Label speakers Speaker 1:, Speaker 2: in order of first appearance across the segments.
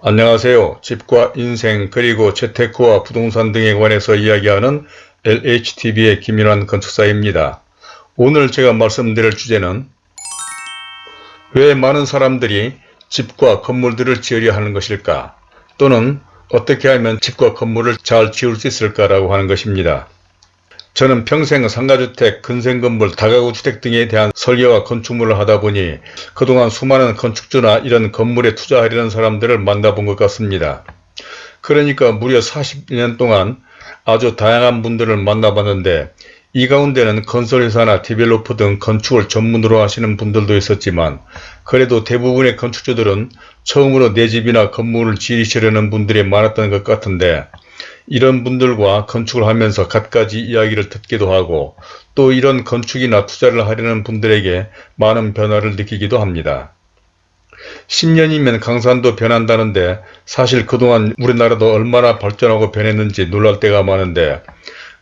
Speaker 1: 안녕하세요. 집과 인생 그리고 재테크와 부동산 등에 관해서 이야기하는 LHTV의 김인환 건축사입니다. 오늘 제가 말씀드릴 주제는 왜 많은 사람들이 집과 건물들을 지으려 하는 것일까 또는 어떻게 하면 집과 건물을 잘 지을 수 있을까라고 하는 것입니다. 저는 평생 상가주택, 근생건물, 다가구 주택 등에 대한 설계와 건축물을 하다 보니 그동안 수많은 건축주나 이런 건물에 투자하려는 사람들을 만나본 것 같습니다. 그러니까 무려 40년 동안 아주 다양한 분들을 만나봤는데 이 가운데는 건설회사나 디벨로퍼 등 건축을 전문으로 하시는 분들도 있었지만 그래도 대부분의 건축주들은 처음으로 내 집이나 건물을 지으시려는 분들이 많았던 것 같은데 이런 분들과 건축을 하면서 갖가지 이야기를 듣기도 하고 또 이런 건축이나 투자를 하려는 분들에게 많은 변화를 느끼기도 합니다. 10년이면 강산도 변한다는데 사실 그동안 우리나라도 얼마나 발전하고 변했는지 놀랄 때가 많은데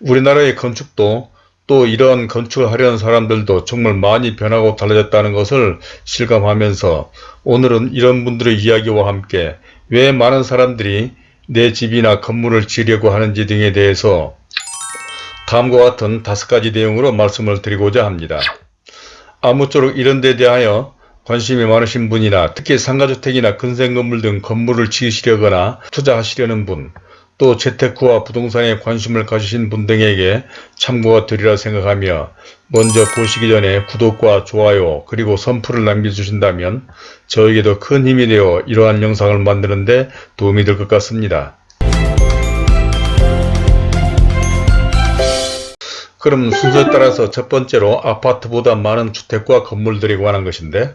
Speaker 1: 우리나라의 건축도 또 이러한 건축을 하려는 사람들도 정말 많이 변하고 달라졌다는 것을 실감하면서 오늘은 이런 분들의 이야기와 함께 왜 많은 사람들이 내 집이나 건물을 지으려고 하는지 등에 대해서 다음과 같은 다섯 가지 내용으로 말씀을 드리고자 합니다. 아무쪼록 이런 데 대하여 관심이 많으신 분이나 특히 상가주택이나 근생건물 등 건물을 지으시려거나 투자하시려는 분, 또 재테크와 부동산에 관심을 가지신 분 등에게 참고가 되리라 생각하며 먼저 보시기 전에 구독과 좋아요 그리고 선풀을 남겨주신다면 저에게도 큰 힘이 되어 이러한 영상을 만드는 데 도움이 될 것 같습니다. 그럼 순서에 따라서 첫 번째로 아파트보다 많은 주택과 건물들이 관한 것인데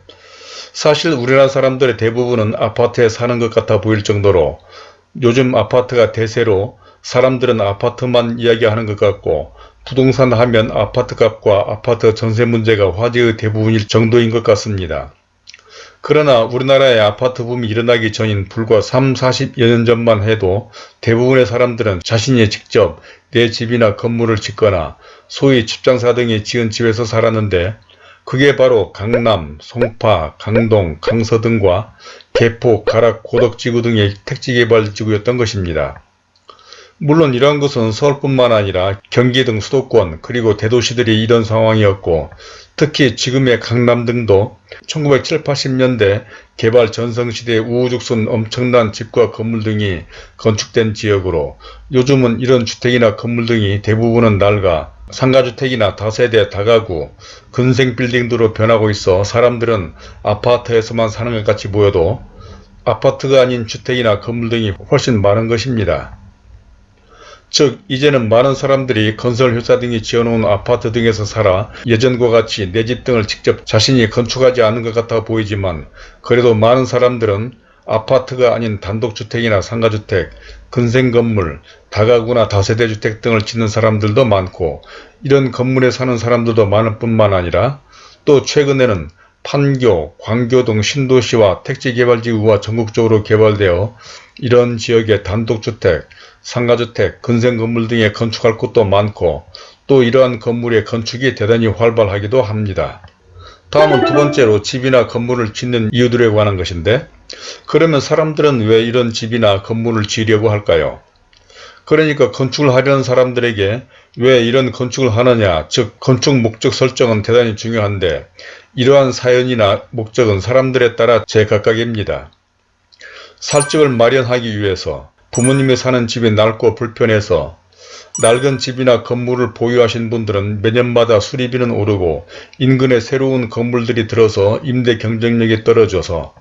Speaker 1: 사실 우리나라 사람들의 대부분은 아파트에 사는 것 같아 보일 정도로 요즘 아파트가 대세로 사람들은 아파트만 이야기하는 것 같고 부동산 하면 아파트 값과 아파트 전세 문제가 화제의 대부분일 정도인 것 같습니다. 그러나 우리나라의 아파트 붐이 일어나기 전인 불과 3, 40여 년 전만 해도 대부분의 사람들은 자신이 직접 내 집이나 건물을 짓거나 소위 집장사 등이 지은 집에서 살았는데 그게 바로 강남, 송파, 강동, 강서 등과 개포, 가락, 고덕지구 등의 택지개발지구였던 것입니다. 물론 이러한 것은 서울뿐만 아니라 경기 등 수도권 그리고 대도시들이 이런 상황이었고 특히 지금의 강남 등도 1970, 80년대 개발 전성시대에 우후죽순 엄청난 집과 건물 등이 건축된 지역으로 요즘은 이런 주택이나 건물 등이 대부분은 낡아 상가주택이나 다세대 다가구, 근생빌딩으로 변하고 있어 사람들은 아파트에서만 사는 것 같이 보여도 아파트가 아닌 주택이나 건물 등이 훨씬 많은 것입니다. 즉 이제는 많은 사람들이 건설 회사 등이 지어놓은 아파트 등에서 살아 예전과 같이 내 집 등을 직접 자신이 건축하지 않은 것 같아 보이지만 그래도 많은 사람들은 아파트가 아닌 단독주택이나 상가주택, 근생건물, 다가구나 다세대주택 등을 짓는 사람들도 많고 이런 건물에 사는 사람들도 많을 뿐만 아니라 또 최근에는 판교, 광교 등 신도시와 택지개발지구가 전국적으로 개발되어 이런 지역의 단독주택, 상가주택, 근생건물 등에 건축할 곳도 많고 또 이러한 건물의 건축이 대단히 활발하기도 합니다. 다음은 두 번째로 집이나 건물을 짓는 이유들에 관한 것인데 그러면 사람들은 왜 이런 집이나 건물을 지으려고 할까요? 그러니까 건축을 하려는 사람들에게 왜 이런 건축을 하느냐 즉 건축 목적 설정은 대단히 중요한데 이러한 사연이나 목적은 사람들에 따라 제각각입니다. 살 집을 마련하기 위해서 부모님이 사는 집이 낡고 불편해서 낡은 집이나 건물을 보유하신 분들은 매년마다 수리비는 오르고 인근에 새로운 건물들이 들어서 임대 경쟁력이 떨어져서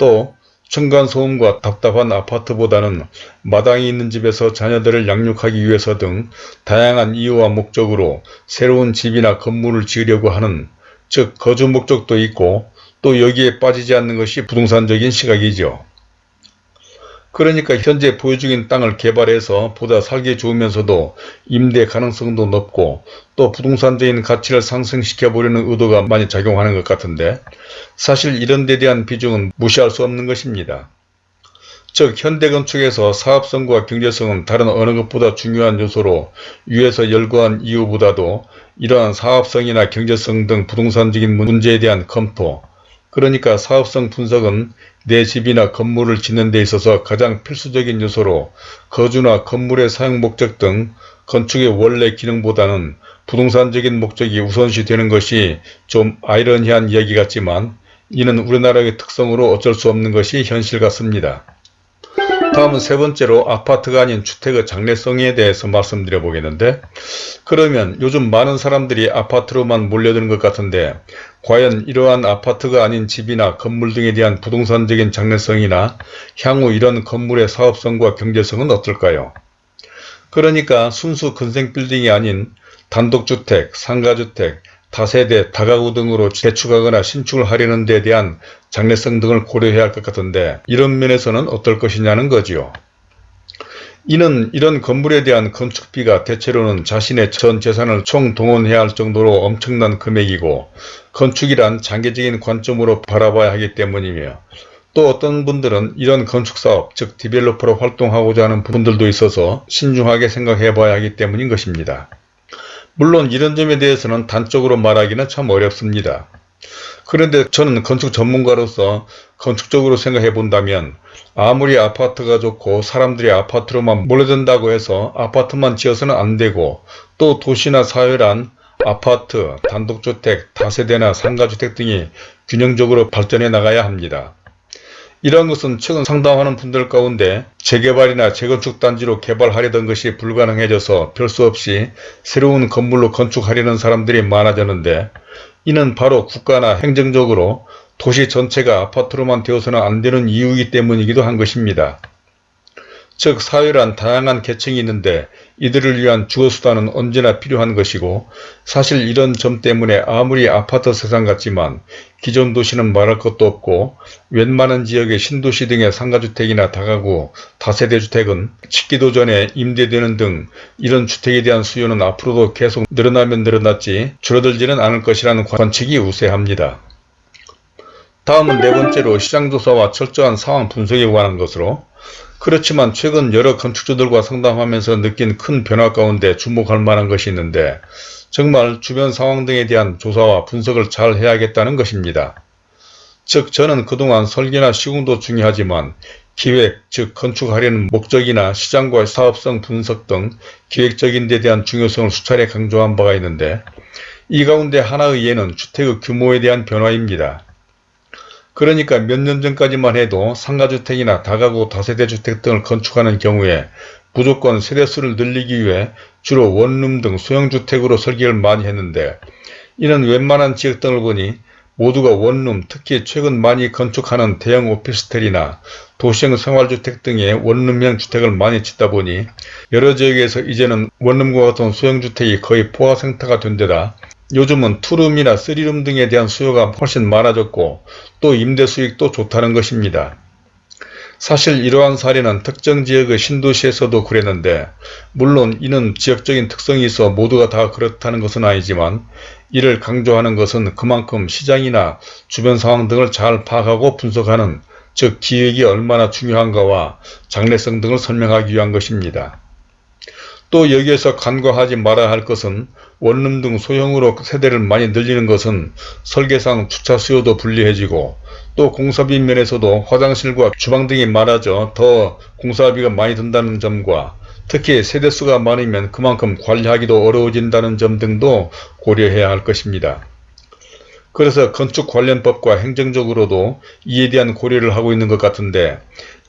Speaker 1: 또 층간소음과 답답한 아파트보다는 마당이 있는 집에서 자녀들을 양육하기 위해서 등 다양한 이유와 목적으로 새로운 집이나 건물을 지으려고 하는 즉 거주 목적도 있고 또 여기에 빠지지 않는 것이 부동산적인 시각이죠. 그러니까 현재 보유 중인 땅을 개발해서 보다 살기 좋으면서도 임대 가능성도 높고 또 부동산적인 가치를 상승시켜 보려는 의도가 많이 작용하는 것 같은데 사실 이런 데 대한 비중은 무시할 수 없는 것입니다. 즉 현대건축에서 사업성과 경제성은 다른 어느 것보다 중요한 요소로 위에서 열거한 이유보다도 이러한 사업성이나 경제성 등 부동산적인 문제에 대한 검토 그러니까 사업성 분석은 내 집이나 건물을 짓는 데 있어서 가장 필수적인 요소로 거주나 건물의 사용 목적 등 건축의 원래 기능보다는 부동산적인 목적이 우선시 되는 것이 좀 아이러니한 이야기 같지만 이는 우리나라의 특성으로 어쩔 수 없는 것이 현실 같습니다. 다음은 세 번째로 아파트가 아닌 주택의 장래성에 대해서 말씀드려 보겠는데 그러면 요즘 많은 사람들이 아파트로만 몰려드는 것 같은데 과연 이러한 아파트가 아닌 집이나 건물 등에 대한 부동산적인 장래성이나 향후 이런 건물의 사업성과 경제성은 어떨까요? 그러니까 순수 근생빌딩이 아닌 단독주택, 상가주택, 다세대, 다가구 등으로 재축하거나 신축을 하려는 데 대한 장래성 등을 고려해야 할 것 같은데 이런 면에서는 어떨 것이냐는 거지요. 이는 이런 건물에 대한 건축비가 대체로는 자신의 전 재산을 총동원해야 할 정도로 엄청난 금액이고 건축이란 장기적인 관점으로 바라봐야 하기 때문이며 또 어떤 분들은 이런 건축사업 즉 디벨로퍼로 활동하고자 하는 분들도 있어서 신중하게 생각해 봐야 하기 때문인 것입니다. 물론 이런 점에 대해서는 단적으로 말하기는 참 어렵습니다. 그런데 저는 건축 전문가로서 건축적으로 생각해 본다면 아무리 아파트가 좋고 사람들이 아파트로만 몰려든다고 해서 아파트만 지어서는 안 되고 또 도시나 사회란 아파트, 단독주택, 다세대나 상가주택 등이 균형적으로 발전해 나가야 합니다. 이러한 것은 최근 상담하는 분들 가운데 재개발이나 재건축 단지로 개발하려던 것이 불가능해져서 별수 없이 새로운 건물로 건축하려는 사람들이 많아졌는데 이는 바로 국가나 행정적으로 도시 전체가 아파트로만 되어서는 안 되는 이유이기 때문이기도 한 것입니다. 즉 사회란 다양한 계층이 있는데 이들을 위한 주거수단은 언제나 필요한 것이고 사실 이런 점 때문에 아무리 아파트 세상 같지만 기존 도시는 말할 것도 없고 웬만한 지역의 신도시 등의 상가주택이나 다가구, 다세대주택은 짓기도 전에 임대되는 등 이런 주택에 대한 수요는 앞으로도 계속 늘어나면 늘어났지 줄어들지는 않을 것이라는 관측이 우세합니다. 다음은 네 번째로 시장조사와 철저한 상황 분석에 관한 것으로 그렇지만 최근 여러 건축주들과 상담하면서 느낀 큰 변화 가운데 주목할 만한 것이 있는데 정말 주변 상황 등에 대한 조사와 분석을 잘 해야겠다는 것입니다. 즉 저는 그동안 설계나 시공도 중요하지만 기획, 즉 건축하려는 목적이나 시장과 사업성 분석 등 기획적인 데 대한 중요성을 수차례 강조한 바가 있는데 이 가운데 하나의 예는 주택의 규모에 대한 변화입니다. 그러니까 몇 년 전까지만 해도 상가주택이나 다가구 다세대주택 등을 건축하는 경우에 무조건 세대수를 늘리기 위해 주로 원룸 등 소형주택으로 설계를 많이 했는데 이는 웬만한 지역 등을 보니 모두가 원룸 특히 최근 많이 건축하는 대형 오피스텔이나 도시형 생활주택 등의 원룸형 주택을 많이 짓다 보니 여러 지역에서 이제는 원룸과 같은 소형주택이 거의 포화상태가 된 데다 요즘은 투룸이나 쓰리룸 등에 대한 수요가 훨씬 많아졌고 또 임대 수익도 좋다는 것입니다. 사실 이러한 사례는 특정 지역의 신도시에서도 그랬는데 물론 이는 지역적인 특성이 있어 모두가 다 그렇다는 것은 아니지만 이를 강조하는 것은 그만큼 시장이나 주변 상황 등을 잘 파악하고 분석하는 즉 기획이 얼마나 중요한가와 장래성 등을 설명하기 위한 것입니다. 또 여기에서 간과하지 말아야 할 것은 원룸 등 소형으로 세대를 많이 늘리는 것은 설계상 주차 수요도 불리해지고 또 공사비 면에서도 화장실과 주방 등이 많아져 더 공사비가 많이 든다는 점과 특히 세대수가 많으면 그만큼 관리하기도 어려워진다는 점 등도 고려해야 할 것입니다. 그래서 건축 관련법과 행정적으로도 이에 대한 고려를 하고 있는 것 같은데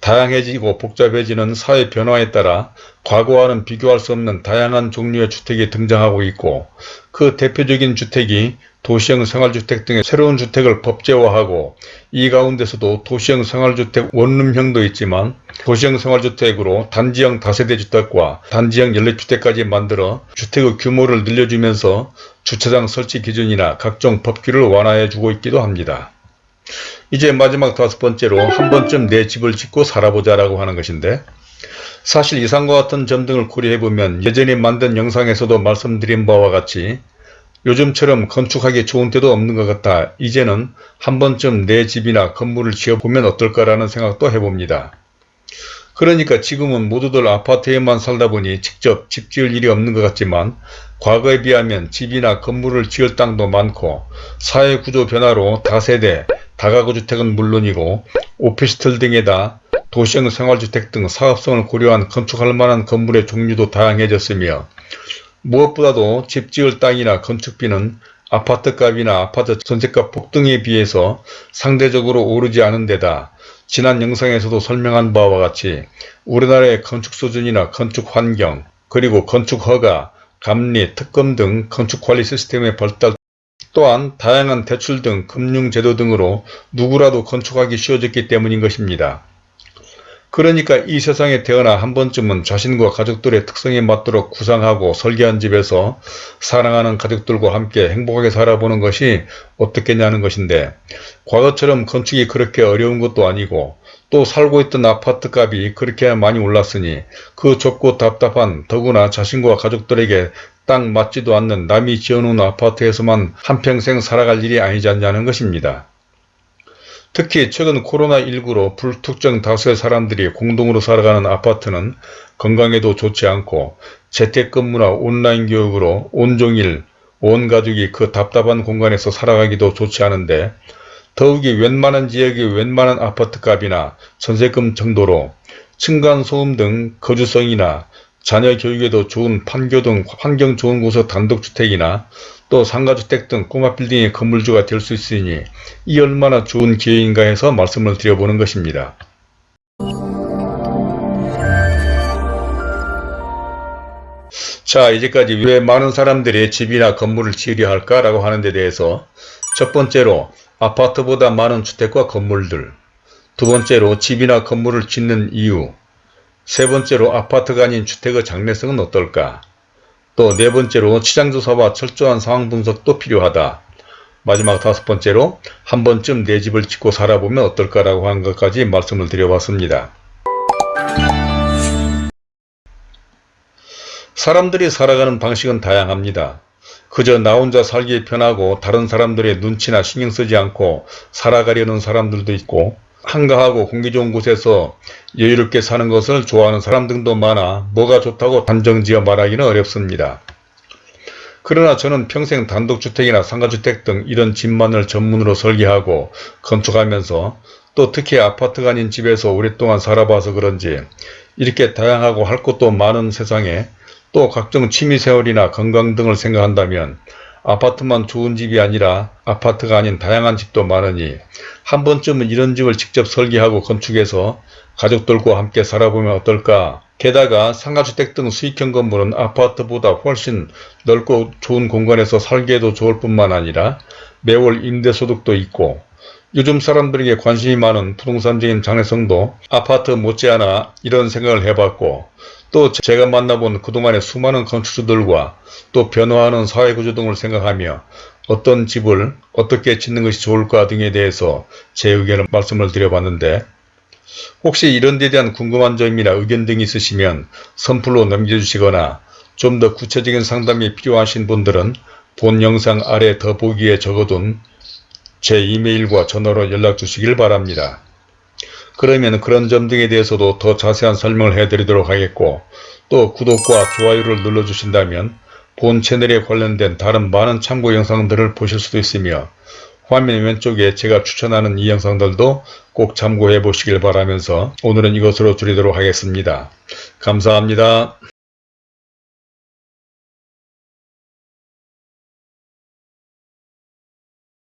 Speaker 1: 다양해지고 복잡해지는 사회 변화에 따라 과거와는 비교할 수 없는 다양한 종류의 주택이 등장하고 있고 그 대표적인 주택이 도시형 생활주택 등의 새로운 주택을 법제화하고 이 가운데서도 도시형 생활주택 원룸형도 있지만 도시형 생활주택으로 단지형 다세대 주택과 단지형 연립주택까지 만들어 주택의 규모를 늘려주면서 주차장 설치 기준이나 각종 법규를 완화해주고 있기도 합니다. 이제 마지막 다섯 번째로 한 번쯤 내 집을 짓고 살아보자 라고 하는 것인데 사실 이상과 같은 점 등을 고려해보면 예전에 만든 영상에서도 말씀드린 바와 같이 요즘처럼 건축하기 좋은 때도 없는 것 같아 이제는 한 번쯤 내 집이나 건물을 지어보면 어떨까라는 생각도 해봅니다. 그러니까 지금은 모두들 아파트에만 살다 보니 직접 집 지을 일이 없는 것 같지만 과거에 비하면 집이나 건물을 지을 땅도 많고 사회구조 변화로 다세대, 다가구 주택은 물론이고 오피스텔 등에다 도시형 생활주택 등 사업성을 고려한 건축할 만한 건물의 종류도 다양해졌으며 무엇보다도 집 지을 땅이나 건축비는 아파트값이나 아파트 전세값 폭등에 비해서 상대적으로 오르지 않은 데다 지난 영상에서도 설명한 바와 같이 우리나라의 건축 수준이나 건축 환경 그리고 건축 허가, 감리, 특검 등 건축 관리 시스템의 발달 또한 다양한 대출 등 금융제도 등으로 누구라도 건축하기 쉬워졌기 때문인 것입니다. 그러니까 이 세상에 태어나 한 번쯤은 자신과 가족들의 특성에 맞도록 구상하고 설계한 집에서 사랑하는 가족들과 함께 행복하게 살아보는 것이 어떻겠냐는 것인데 과거처럼 건축이 그렇게 어려운 것도 아니고 또 살고 있던 아파트 값이 그렇게 많이 올랐으니 그 좁고 답답한 더구나 자신과 가족들에게 딱 맞지도 않는 남이 지어놓은 아파트에서만 한평생 살아갈 일이 아니지 않냐는 것입니다. 특히 최근 코로나19로 불특정 다수의 사람들이 공동으로 살아가는 아파트는 건강에도 좋지 않고 재택근무나 온라인 교육으로 온종일 온 가족이 그 답답한 공간에서 살아가기도 좋지 않은데 더욱이 웬만한 지역의 웬만한 아파트값이나 전세금 정도로 층간소음 등 거주성이나 자녀 교육에도 좋은 판교 등 환경 좋은 곳의 단독주택이나 또 상가주택 등 꼬마 빌딩의 건물주가 될 수 있으니 이 얼마나 좋은 기회인가 해서 말씀을 드려보는 것입니다. 자 이제까지 왜 많은 사람들이 집이나 건물을 지으려 할까 라고 하는 데 대해서 첫 번째로 아파트보다 많은 주택과 건물들 두 번째로 집이나 건물을 짓는 이유 세 번째로 아파트가 아닌 주택의 장래성은 어떨까 또 네 번째로 시장조사와 철저한 상황 분석도 필요하다. 마지막 다섯 번째로 한 번쯤 내 집을 짓고 살아보면 어떨까라고 한 것까지 말씀을 드려봤습니다. 사람들이 살아가는 방식은 다양합니다. 그저 나 혼자 살기 편하고 다른 사람들의 눈치나 신경 쓰지 않고 살아가려는 사람들도 있고 한가하고 공기 좋은 곳에서 여유롭게 사는 것을 좋아하는 사람 등도 많아 뭐가 좋다고 단정지어 말하기는 어렵습니다. 그러나 저는 평생 단독주택이나 상가주택 등 이런 집만을 전문으로 설계하고 건축하면서 또 특히 아파트가 아닌 집에서 오랫동안 살아봐서 그런지 이렇게 다양하고 할 것도 많은 세상에 또 각종 취미생활이나 건강 등을 생각한다면 아파트만 좋은 집이 아니라 아파트가 아닌 다양한 집도 많으니 한 번쯤은 이런 집을 직접 설계하고 건축해서 가족들과 함께 살아보면 어떨까? 게다가 상가주택 등 수익형 건물은 아파트보다 훨씬 넓고 좋은 공간에서 살기에도 좋을 뿐만 아니라 매월 임대소득도 있고 요즘 사람들에게 관심이 많은 부동산적인 장래성도 아파트 못지않아 이런 생각을 해봤고 또 제가 만나본 그동안의 수많은 건축주들과 또 변화하는 사회구조 등을 생각하며 어떤 집을 어떻게 짓는 것이 좋을까 등에 대해서 제 의견을 말씀을 드려봤는데 혹시 이런 데 대한 궁금한 점이나 의견 등이 있으시면 선플로 남겨주시거나 좀 더 구체적인 상담이 필요하신 분들은 본 영상 아래 더보기에 적어둔 제 이메일과 전화로 연락 주시길 바랍니다. 그러면 그런 점 등에 대해서도 더 자세한 설명을 해드리도록 하겠고 또 구독과 좋아요를 눌러주신다면 본 채널에 관련된 다른 많은 참고 영상들을 보실 수도 있으며 화면 왼쪽에 제가 추천하는 이 영상들도 꼭 참고해 보시길 바라면서 오늘은 이것으로 줄이도록 하겠습니다. 감사합니다.